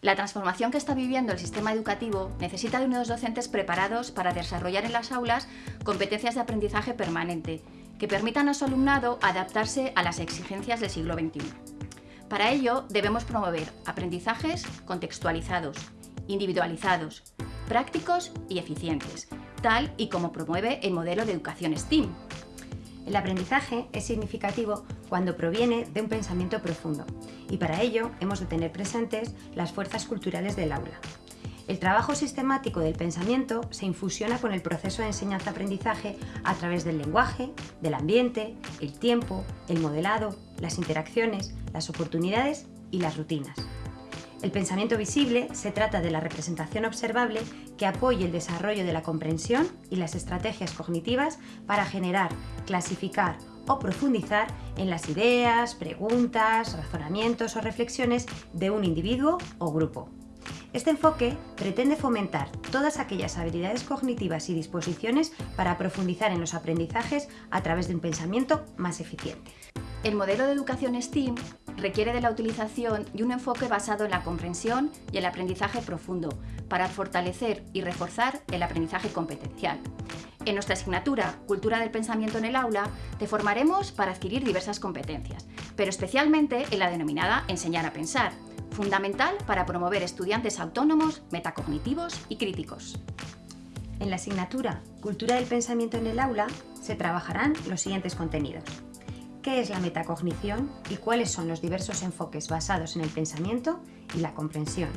La transformación que está viviendo el sistema educativo necesita de unos docentes preparados para desarrollar en las aulas competencias de aprendizaje permanente que permitan a su alumnado adaptarse a las exigencias del siglo XXI. Para ello, debemos promover aprendizajes contextualizados, individualizados, prácticos y eficientes, tal y como promueve el modelo de educación STEAM, el aprendizaje es significativo cuando proviene de un pensamiento profundo y para ello hemos de tener presentes las fuerzas culturales del aula. El trabajo sistemático del pensamiento se infusiona con el proceso de enseñanza-aprendizaje a través del lenguaje, del ambiente, el tiempo, el modelado, las interacciones, las oportunidades y las rutinas. El pensamiento visible se trata de la representación observable que apoye el desarrollo de la comprensión y las estrategias cognitivas para generar, clasificar o profundizar en las ideas, preguntas, razonamientos o reflexiones de un individuo o grupo. Este enfoque pretende fomentar todas aquellas habilidades cognitivas y disposiciones para profundizar en los aprendizajes a través de un pensamiento más eficiente. El modelo de educación STEAM requiere de la utilización de un enfoque basado en la comprensión y el aprendizaje profundo para fortalecer y reforzar el aprendizaje competencial. En nuestra asignatura Cultura del Pensamiento en el Aula te formaremos para adquirir diversas competencias, pero especialmente en la denominada Enseñar a Pensar, fundamental para promover estudiantes autónomos, metacognitivos y críticos. En la asignatura Cultura del Pensamiento en el Aula se trabajarán los siguientes contenidos qué es la metacognición y cuáles son los diversos enfoques basados en el pensamiento y la comprensión.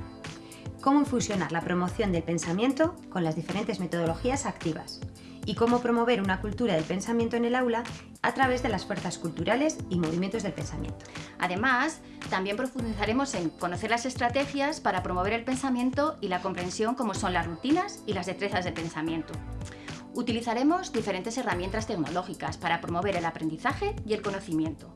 Cómo fusionar la promoción del pensamiento con las diferentes metodologías activas y cómo promover una cultura del pensamiento en el aula a través de las fuerzas culturales y movimientos del pensamiento. Además, también profundizaremos en conocer las estrategias para promover el pensamiento y la comprensión como son las rutinas y las destrezas de pensamiento. Utilizaremos diferentes herramientas tecnológicas para promover el aprendizaje y el conocimiento.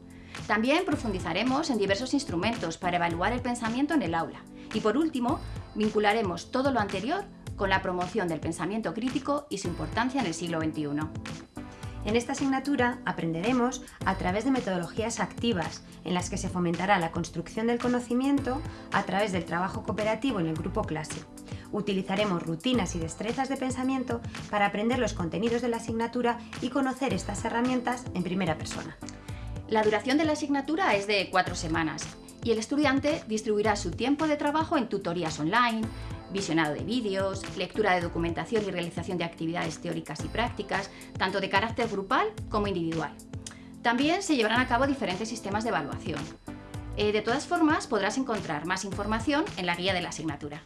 También profundizaremos en diversos instrumentos para evaluar el pensamiento en el aula. Y por último, vincularemos todo lo anterior con la promoción del pensamiento crítico y su importancia en el siglo XXI. En esta asignatura aprenderemos a través de metodologías activas, en las que se fomentará la construcción del conocimiento a través del trabajo cooperativo en el grupo clase. Utilizaremos rutinas y destrezas de pensamiento para aprender los contenidos de la asignatura y conocer estas herramientas en primera persona. La duración de la asignatura es de cuatro semanas y el estudiante distribuirá su tiempo de trabajo en tutorías online, visionado de vídeos, lectura de documentación y realización de actividades teóricas y prácticas, tanto de carácter grupal como individual. También se llevarán a cabo diferentes sistemas de evaluación. Eh, de todas formas, podrás encontrar más información en la guía de la asignatura.